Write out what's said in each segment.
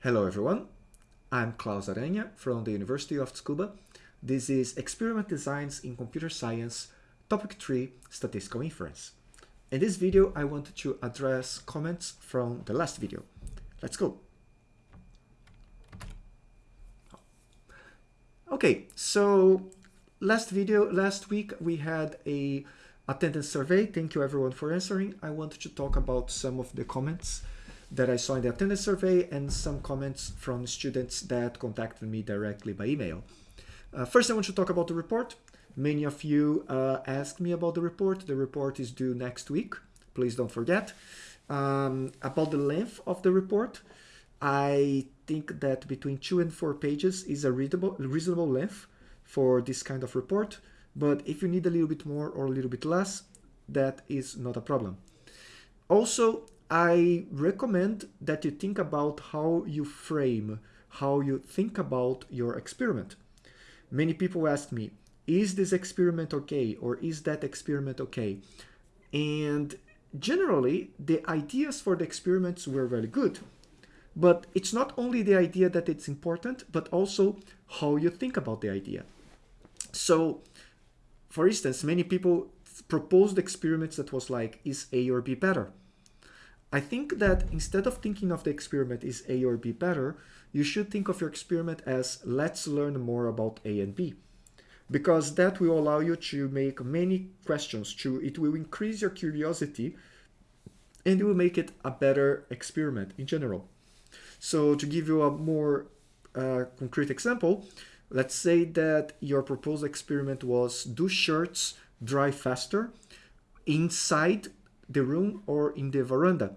Hello everyone, I'm Claus Aranha from the University of Tsukuba. This is Experiment Designs in Computer Science, Topic 3, Statistical Inference. In this video, I wanted to address comments from the last video. Let's go. Okay, so last video, last week we had a attendance survey. Thank you everyone for answering. I wanted to talk about some of the comments that I saw in the attendance survey and some comments from students that contacted me directly by email. Uh, first, I want to talk about the report. Many of you uh, asked me about the report. The report is due next week. Please don't forget. Um, about the length of the report, I think that between two and four pages is a readable, reasonable length for this kind of report. But if you need a little bit more or a little bit less, that is not a problem. Also, I recommend that you think about how you frame, how you think about your experiment. Many people ask me, is this experiment okay or is that experiment okay? And generally, the ideas for the experiments were very good. But it's not only the idea that it's important, but also how you think about the idea. So, for instance, many people proposed experiments that was like, is A or B better? I think that instead of thinking of the experiment is A or B better, you should think of your experiment as let's learn more about A and B. Because that will allow you to make many questions, to, it will increase your curiosity and it will make it a better experiment in general. So to give you a more uh, concrete example, let's say that your proposed experiment was do shirts dry faster inside the room or in the veranda.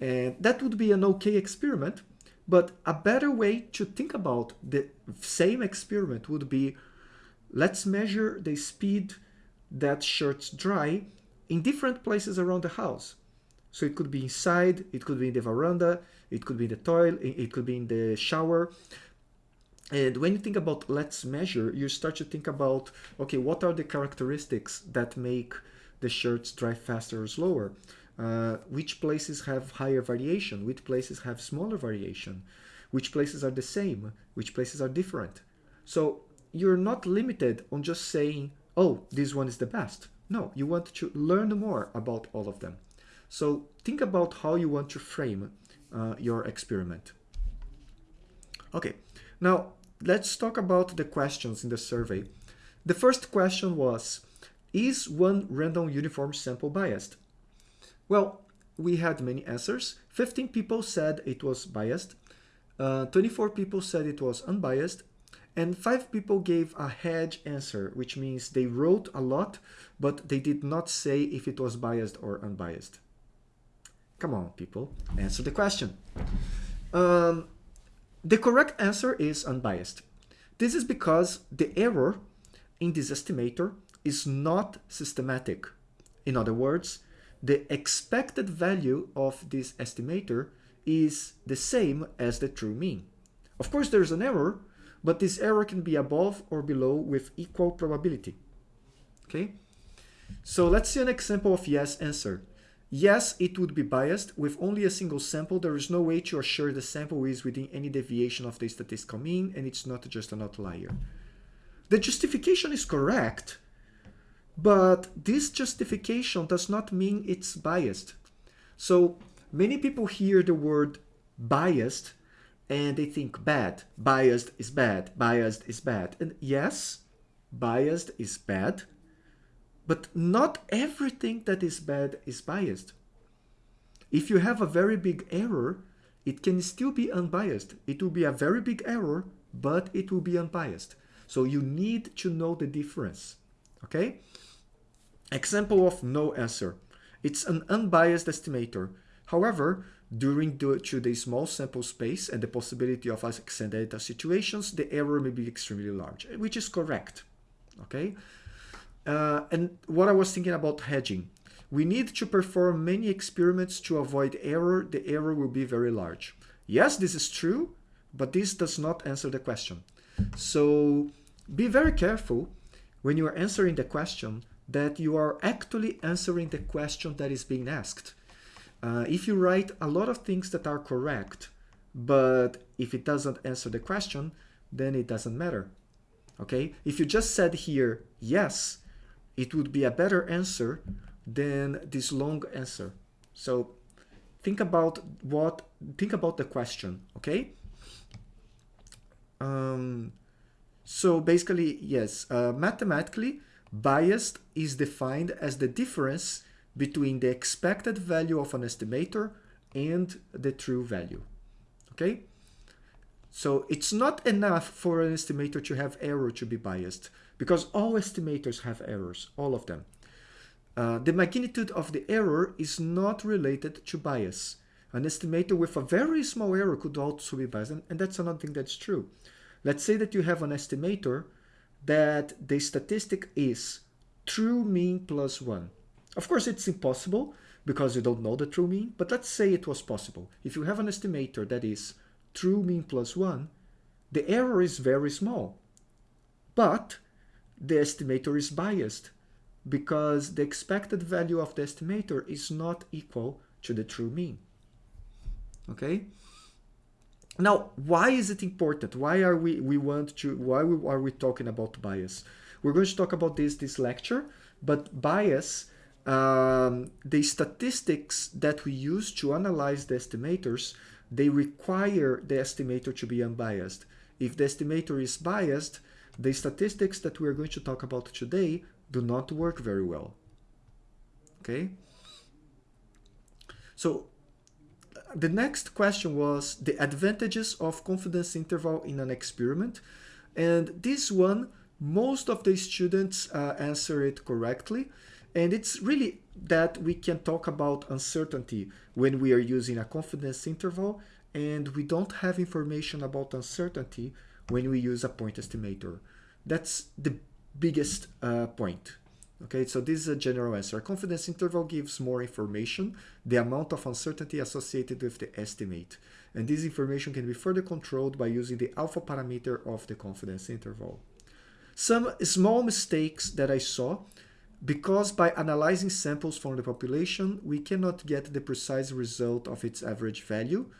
And that would be an okay experiment, but a better way to think about the same experiment would be, let's measure the speed that shirts dry in different places around the house. So it could be inside, it could be in the veranda, it could be in the toilet, it could be in the shower. And when you think about let's measure, you start to think about, okay, what are the characteristics that make the shirts dry faster or slower? Uh, which places have higher variation? Which places have smaller variation? Which places are the same? Which places are different? So you're not limited on just saying, oh, this one is the best. No, you want to learn more about all of them. So think about how you want to frame uh, your experiment. Okay, now let's talk about the questions in the survey. The first question was, is one random uniform sample biased? Well, we had many answers. 15 people said it was biased. Uh, 24 people said it was unbiased. And 5 people gave a hedge answer, which means they wrote a lot, but they did not say if it was biased or unbiased. Come on, people, answer the question. Um, the correct answer is unbiased. This is because the error in this estimator is not systematic. In other words, the expected value of this estimator is the same as the true mean. Of course, there's an error, but this error can be above or below with equal probability. Okay, so let's see an example of yes answer. Yes, it would be biased. With only a single sample, there is no way to assure the sample is within any deviation of the statistical mean, and it's not just an outlier. The justification is correct, but this justification does not mean it's biased. So many people hear the word biased and they think bad. Biased is bad. Biased is bad. And yes, biased is bad, but not everything that is bad is biased. If you have a very big error, it can still be unbiased. It will be a very big error, but it will be unbiased. So you need to know the difference, okay? Example of no answer. It's an unbiased estimator. However, during the, to the small sample space and the possibility of accidental situations, the error may be extremely large, which is correct. Okay. Uh, and what I was thinking about hedging. We need to perform many experiments to avoid error. The error will be very large. Yes, this is true, but this does not answer the question. So be very careful when you are answering the question that you are actually answering the question that is being asked. Uh, if you write a lot of things that are correct, but if it doesn't answer the question, then it doesn't matter. Okay, if you just said here yes, it would be a better answer than this long answer. So think about what think about the question, okay? Um, so basically, yes, uh, mathematically, biased is defined as the difference between the expected value of an estimator and the true value. Okay? So it's not enough for an estimator to have error to be biased because all estimators have errors, all of them. Uh, the magnitude of the error is not related to bias. An estimator with a very small error could also be biased, and, and that's another thing that's true. Let's say that you have an estimator that the statistic is true mean plus 1. Of course, it's impossible because you don't know the true mean, but let's say it was possible. If you have an estimator that is true mean plus 1, the error is very small. But the estimator is biased because the expected value of the estimator is not equal to the true mean. Okay? Now, why is it important? Why are we we want to why are we talking about bias? We're going to talk about this this lecture, but bias um, the statistics that we use to analyze the estimators, they require the estimator to be unbiased. If the estimator is biased, the statistics that we're going to talk about today do not work very well. Okay? So the next question was the advantages of confidence interval in an experiment. And this one, most of the students uh, answer it correctly. And it's really that we can talk about uncertainty when we are using a confidence interval and we don't have information about uncertainty when we use a point estimator. That's the biggest uh, point. Okay, so this is a general answer. A confidence interval gives more information, the amount of uncertainty associated with the estimate. And this information can be further controlled by using the alpha parameter of the confidence interval. Some small mistakes that I saw, because by analyzing samples from the population, we cannot get the precise result of its average value.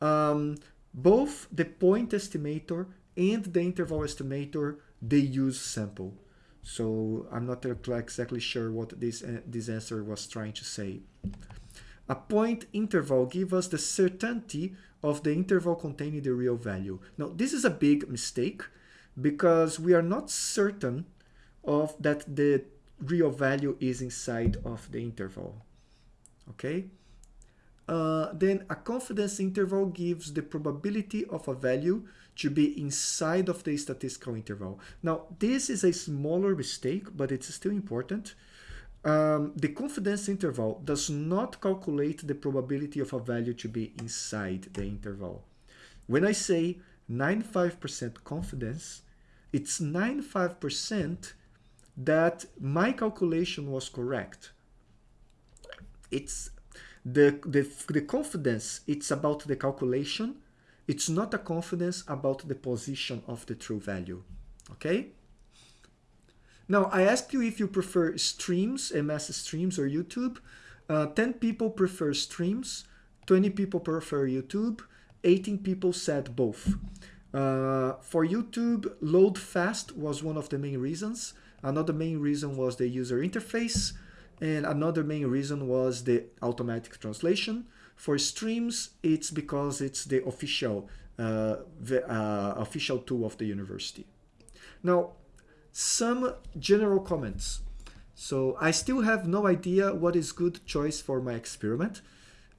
Um, both the point estimator and the interval estimator, they use sample. So I'm not exactly sure what this, uh, this answer was trying to say. A point interval gives us the certainty of the interval containing the real value. Now, this is a big mistake because we are not certain of that the real value is inside of the interval. Okay? Uh, then a confidence interval gives the probability of a value to be inside of the statistical interval. Now, this is a smaller mistake, but it's still important. Um, the confidence interval does not calculate the probability of a value to be inside the interval. When I say 95% confidence, it's 95% that my calculation was correct. It's the, the, the confidence, it's about the calculation. It's not a confidence about the position of the true value. Okay? Now, I asked you if you prefer streams, MS streams or YouTube. Uh, 10 people prefer streams, 20 people prefer YouTube, 18 people said both. Uh, for YouTube, load fast was one of the main reasons. Another main reason was the user interface. And another main reason was the automatic translation. For streams, it's because it's the official, uh, the, uh, official tool of the university. Now, some general comments. So I still have no idea what is good choice for my experiment.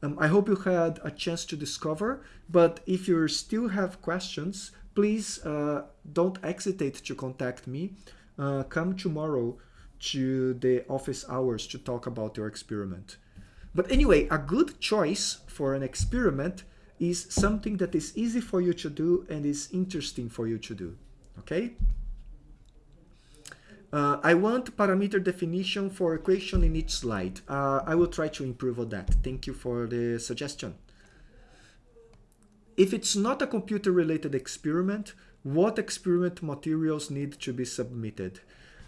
Um, I hope you had a chance to discover, but if you still have questions, please uh, don't hesitate to contact me. Uh, come tomorrow to the office hours to talk about your experiment. But anyway, a good choice for an experiment is something that is easy for you to do and is interesting for you to do, okay? Uh, I want parameter definition for equation in each slide. Uh, I will try to improve on that. Thank you for the suggestion. If it's not a computer-related experiment, what experiment materials need to be submitted?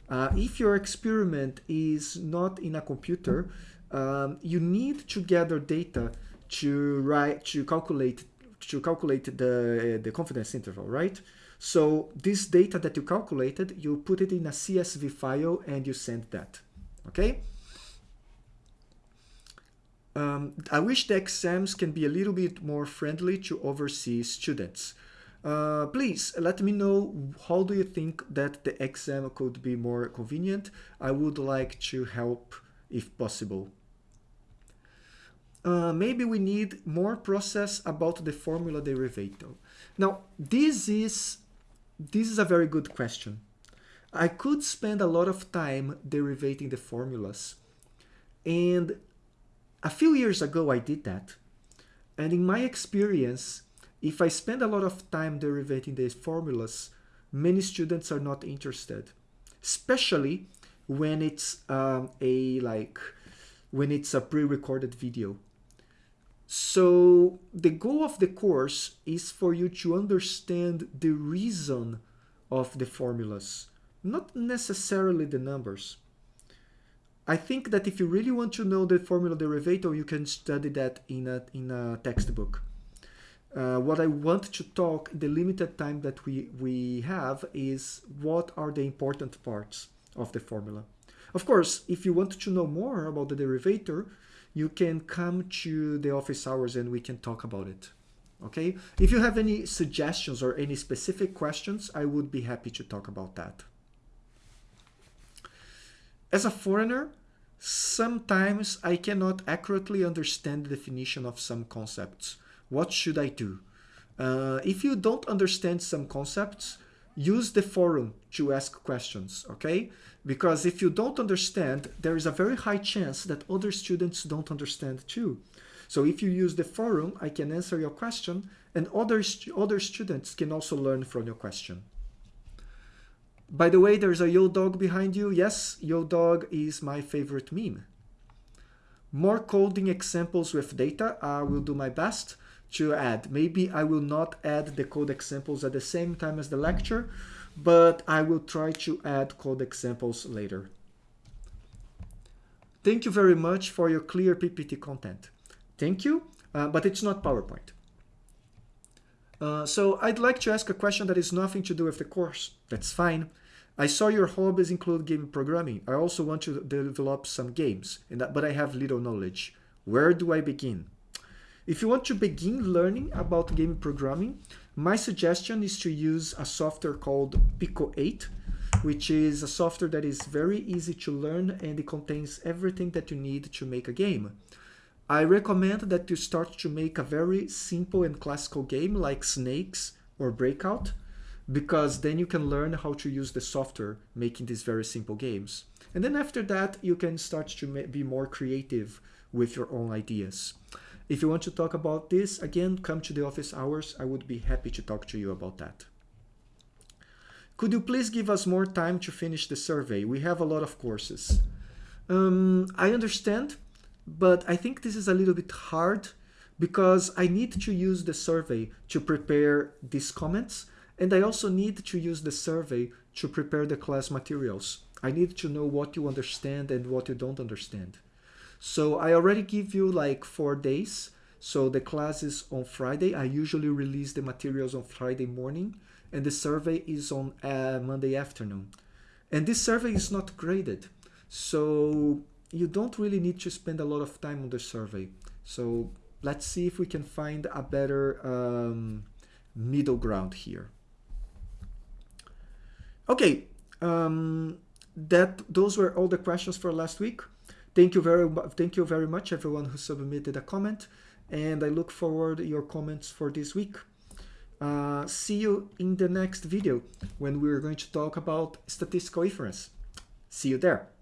Uh, if your experiment is not in a computer, um, you need to gather data to write, to calculate, to calculate the, the confidence interval, right? So this data that you calculated, you put it in a CSV file and you send that, okay? Um, I wish the exams can be a little bit more friendly to overseas students. Uh, please let me know how do you think that the exam could be more convenient. I would like to help if possible. Uh, maybe we need more process about the formula derivative. Now, this is, this is a very good question. I could spend a lot of time derivating the formulas. And a few years ago, I did that. And in my experience, if I spend a lot of time derivating these formulas, many students are not interested, especially when it's um, a like when it's a pre-recorded video. So the goal of the course is for you to understand the reason of the formulas, not necessarily the numbers. I think that if you really want to know the formula derivative, you can study that in a, in a textbook. Uh, what I want to talk, the limited time that we, we have, is what are the important parts of the formula. Of course, if you want to know more about the derivative, you can come to the office hours and we can talk about it. Okay? If you have any suggestions or any specific questions, I would be happy to talk about that. As a foreigner, sometimes I cannot accurately understand the definition of some concepts. What should I do? Uh, if you don't understand some concepts, use the forum to ask questions, okay? Because if you don't understand, there is a very high chance that other students don't understand too. So if you use the forum, I can answer your question and other, other students can also learn from your question. By the way, there's a Yo Dog behind you. Yes, Yo Dog is my favorite meme. More coding examples with data. I will do my best to add. Maybe I will not add the code examples at the same time as the lecture, but I will try to add code examples later. Thank you very much for your clear PPT content. Thank you, uh, but it's not PowerPoint. Uh, so I'd like to ask a question that is nothing to do with the course. That's fine. I saw your hobbies include game programming. I also want to develop some games, but I have little knowledge. Where do I begin? If you want to begin learning about game programming, my suggestion is to use a software called Pico 8, which is a software that is very easy to learn and it contains everything that you need to make a game. I recommend that you start to make a very simple and classical game like Snakes or Breakout because then you can learn how to use the software making these very simple games. And then after that, you can start to be more creative with your own ideas. If you want to talk about this, again, come to the office hours. I would be happy to talk to you about that. Could you please give us more time to finish the survey? We have a lot of courses. Um, I understand, but I think this is a little bit hard because I need to use the survey to prepare these comments and I also need to use the survey to prepare the class materials. I need to know what you understand and what you don't understand. So I already give you like four days. So the class is on Friday. I usually release the materials on Friday morning and the survey is on uh, Monday afternoon. And this survey is not graded. So you don't really need to spend a lot of time on the survey. So let's see if we can find a better um, middle ground here. Okay, um, that those were all the questions for last week. Thank you very much. thank you very much everyone who submitted a comment, and I look forward to your comments for this week. Uh, see you in the next video when we're going to talk about statistical inference. See you there.